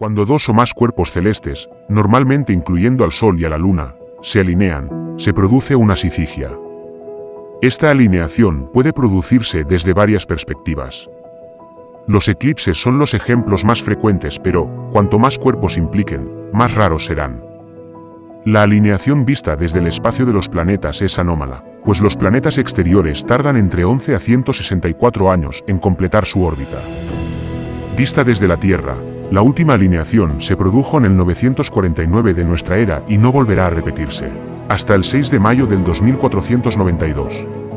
Cuando dos o más cuerpos celestes, normalmente incluyendo al Sol y a la Luna, se alinean, se produce una sicigia. Esta alineación puede producirse desde varias perspectivas. Los eclipses son los ejemplos más frecuentes pero, cuanto más cuerpos impliquen, más raros serán. La alineación vista desde el espacio de los planetas es anómala, pues los planetas exteriores tardan entre 11 a 164 años en completar su órbita. Vista desde la Tierra, la última alineación se produjo en el 949 de nuestra era y no volverá a repetirse, hasta el 6 de mayo del 2492.